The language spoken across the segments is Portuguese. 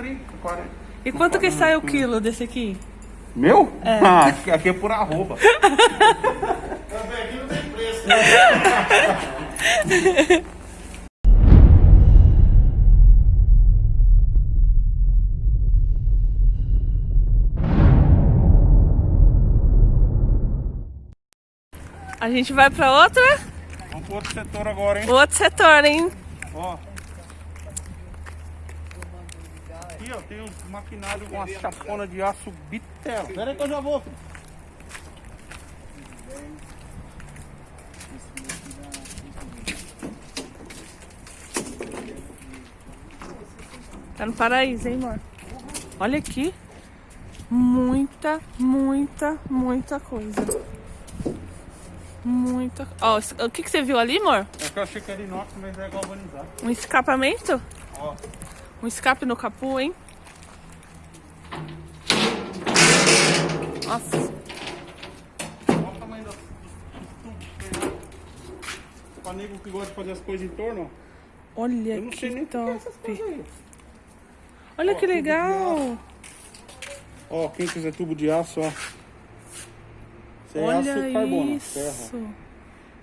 30, 40. E quanto que sai o quilo desse aqui? Meu? É. Ah, aqui, é por arroba. Também aqui não tem preço, né? A gente vai pra outra? Vamos pro outro setor agora, hein? Outro setor, hein? Ó. Aqui, ó, tem uns maquinários com uma chapona de aço bitelo. Pera aí que eu já vou, filho. Tá no paraíso, hein, amor? Olha aqui. Muita, muita, muita coisa. Muita. Ó, o que, que você viu ali, amor? É que eu achei que era inox, mas é galvanizado. Um escapamento? Ó. Um escape no capu, hein? Nossa. Olha o tamanho dos, tubos. Pra nego que gosta de fazer as coisas em torno, ó. Olha Eu não sei nem que é. Olha Ó, que legal. Ó, quem quiser tubo de aço, ó. Isso é Olha aço carbono, isso. ferro.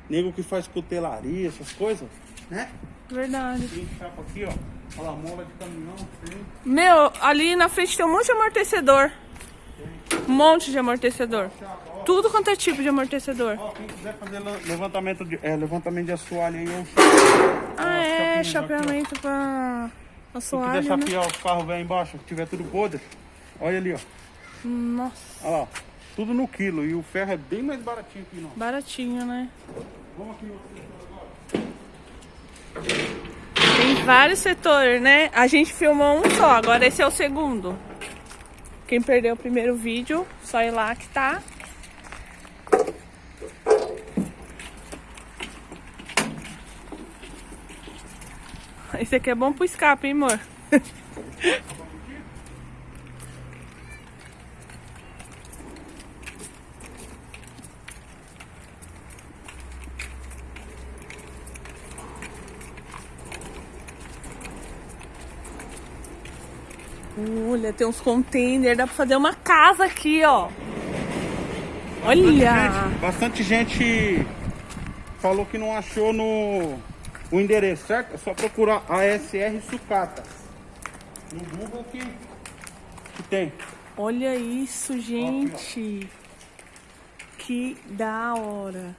Nego que faz cutelaria, essas coisas, né? Verdade. Tem chapa aqui, ó. Olha lá, mola de caminhão. Meu, ali na frente tem um monte de amortecedor. Um monte de amortecedor. Tudo quanto é tipo de amortecedor. Ó, quem quiser fazer le- levantamento de, é, levantamento de assoalho aí, eu Ah, é, chapinhas aqui, chapeamento pra Se assoalho, quiser né? chapear os carros velho embaixo, que tiver tudo podre, olha ali, ó. Nossa, Olha lá, tudo no quilo. E o ferro é bem mais baratinho aqui, não. baratinho, né? Vamos aqui agora. Tem vários setores, né? A gente filmou um só, agora esse é o segundo. Quem perdeu o primeiro vídeo, só ir lá que tá. Esse aqui é bom pro escape, hein, amor? Olha, tem uns containers, dá pra fazer uma casa aqui, ó. Olha! Gente, bastante gente falou que não achou no o endereço, certo? É só procurar ASR Sucata. No Google que, que tem. Olha isso, gente. Que da hora.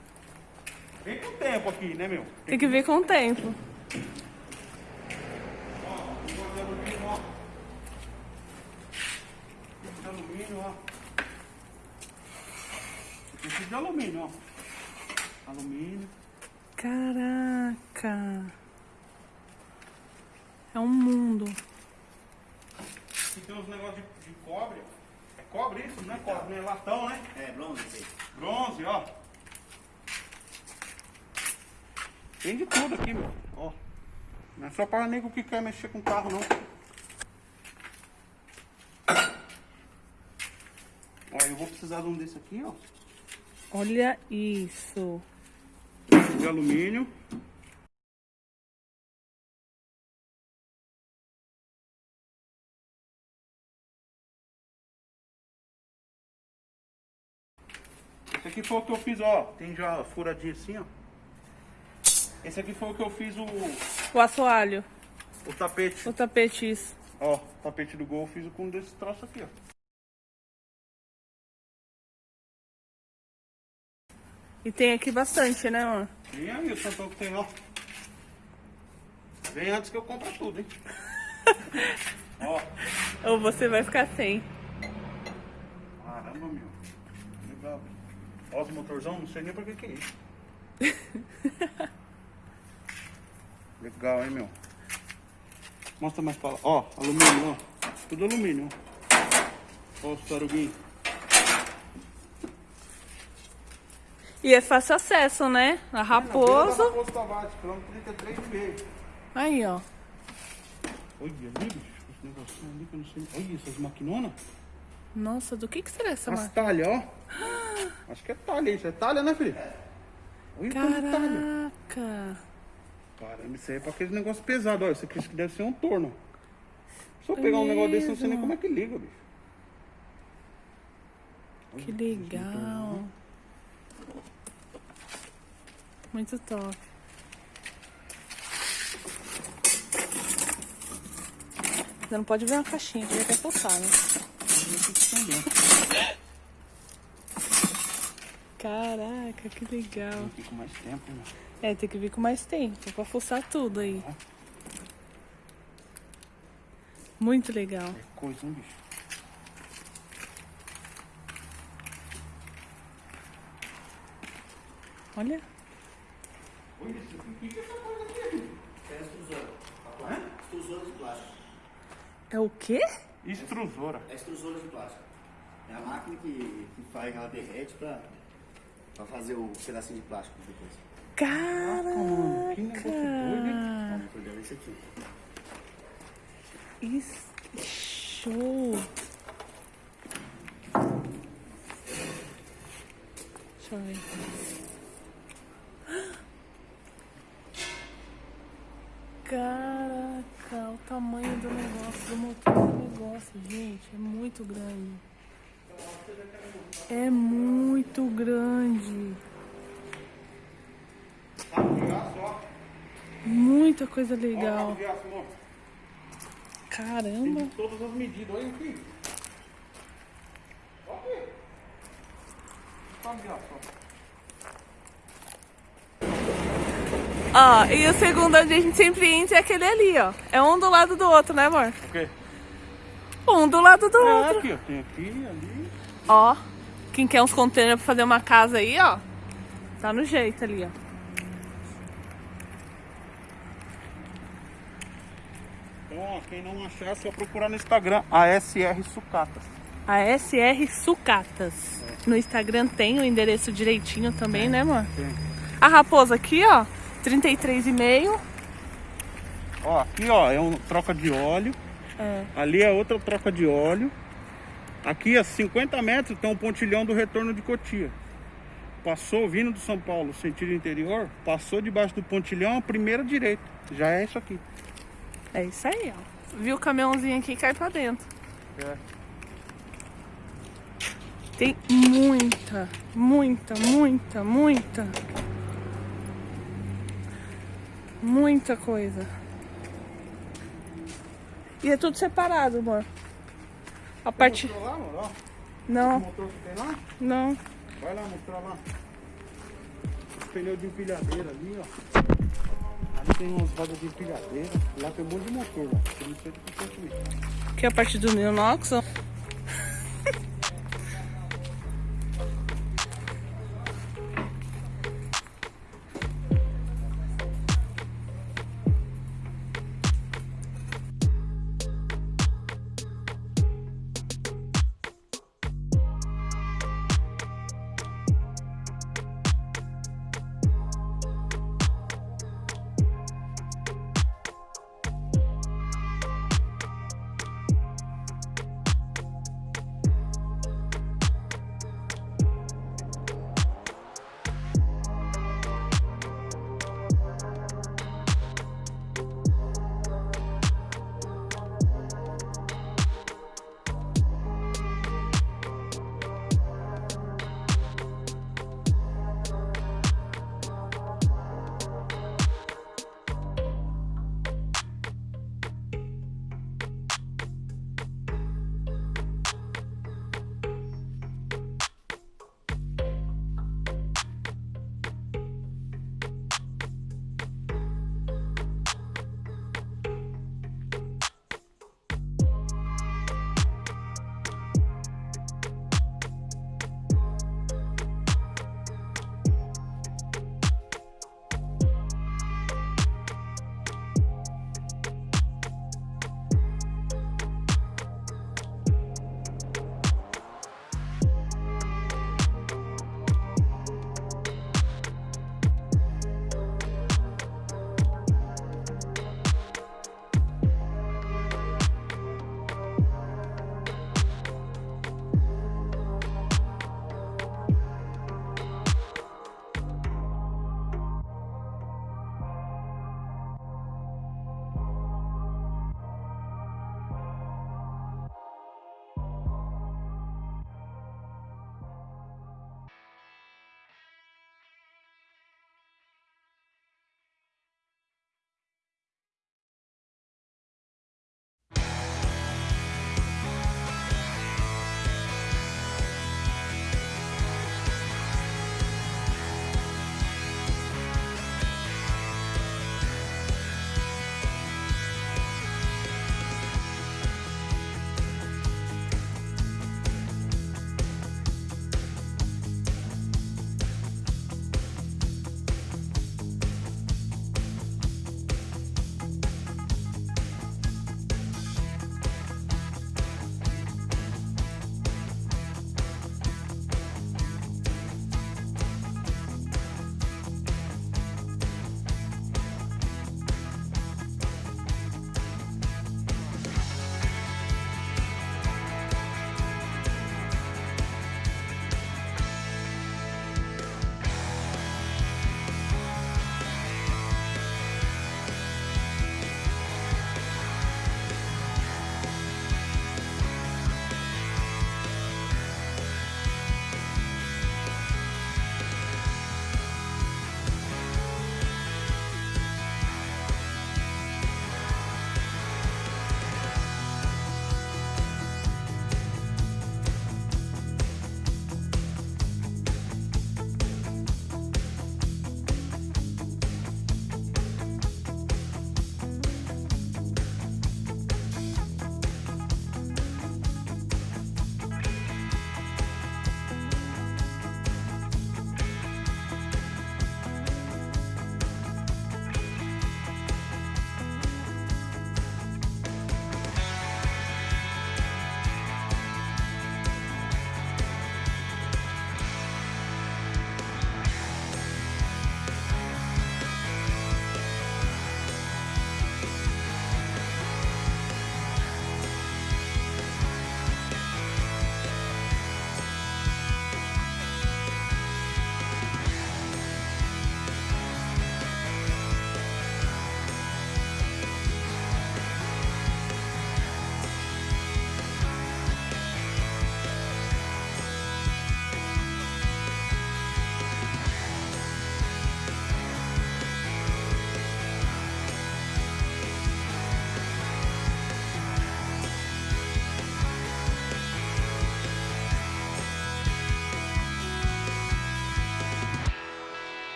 Vem com o tempo aqui, né, meu? Tem que ver com o tempo. Alumínio, ó. Esse de alumínio, ó. Alumínio. Caraca. É um mundo. Aqui tem uns negócios de, de cobre. É cobre isso? Não é cobre, né? Latão, né? É, bronze. Bronze, ó. Tem de tudo aqui, meu. Ó. Não é só para nego que quer mexer com carro, não. Ó, eu vou precisar de um desse aqui, ó. Olha isso. De alumínio. Esse aqui foi o que eu fiz, ó. Tem já furadinho assim, ó. Esse aqui foi o que eu fiz o, O assoalho. o tapete. O tapete, isso. Ó, o tapete do gol eu fiz com desse troço aqui, ó. E tem aqui bastante, né, amor? E aí, o que tem, ó. Vem antes que eu compre tudo, hein? ó, Ou você vai ficar sem. caramba, meu. Legal. Ó, os motorzão, não sei nem pra que que é isso. Legal, hein, meu. Mostra mais pra lá. Ó, alumínio, ó. Tudo alumínio, ó. Ó, os taruguinhos. E é fácil acesso, né? A Raposo. Raposo Tavares, quilômetro 33,5. Aí, ó. Olha ali, bicho. Esse negocinho ali que eu não sei. Olha essas maquinonas. Nossa, do que que será essa As talhas, ó. Acho que é talha isso. É talha, né, filho? Olha é talha. Caraca. Caramba, isso aí é pra aquele negócio pesado. Olha, isso aqui acho que deve ser um torno. Se eu pegar um negócio desse, eu não sei nem como é que liga, bicho. Que legal. Muito top. Você não pode ver uma caixinha, que vai até pulsar, né? Caraca, que legal. Aqui com mais tempo, né? É, tem que vir com mais tempo pra fuçar tudo aí. Muito legal. É coisa, hein, bicho? Olha. Olha isso. O que é essa coisa aqui? É extrusora. Extrusora de plástico. É o quê? Extrusora. É extrusora de plástico. É a máquina que, que faz, ela derrete pra, pra fazer o pedacinho de plástico depois. mano, que negócio doido, hein? Caraca. O motor dela é esse aqui. Isso. Show. Deixa eu ver. Gente, é muito grande. É muito grande. Muita coisa legal. Caramba. Todas as medidas. Olha aqui. Ó aqui. Ó. E o segundo a gente sempre entra é aquele ali, ó. É um do lado do outro, né, amor? O quê? Um do lado do É, outro. aqui, ó. Tem aqui, ali. Ó, quem quer uns containers pra fazer uma casa aí, ó. Tá no jeito ali, ó. Então, ó, quem não achar, é só procurar no Instagram, ASR Sucatas. A SR Sucatas. No Instagram tem o endereço direitinho também, né, amor? Tem. A raposa aqui, ó. 33,5. Ó, aqui, ó, é um troca de óleo. É. Ali é outra troca de óleo. Aqui a 50 metros tem um pontilhão do retorno de Cotia. Passou vindo do São Paulo, sentido interior, passou debaixo do pontilhão, a primeira direita. Já é isso aqui. É isso aí, ó. Viu o caminhãozinho aqui e cai pra dentro. É. Tem muita, muita, muita, muita. Muita coisa. E é tudo separado, amor. A parte. Lá, amor, ó. O Não, motor que tem lá? não. Vai lá mostrar lá. Os pneus de empilhadeira ali, ó. Ali tem umas rodas de empilhadeira. Lá tem um monte de motor sei do que é a parte do Neonox, ó.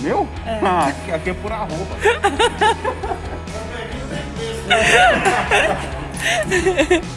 Meu? Ah, aqui, aqui é por arroba.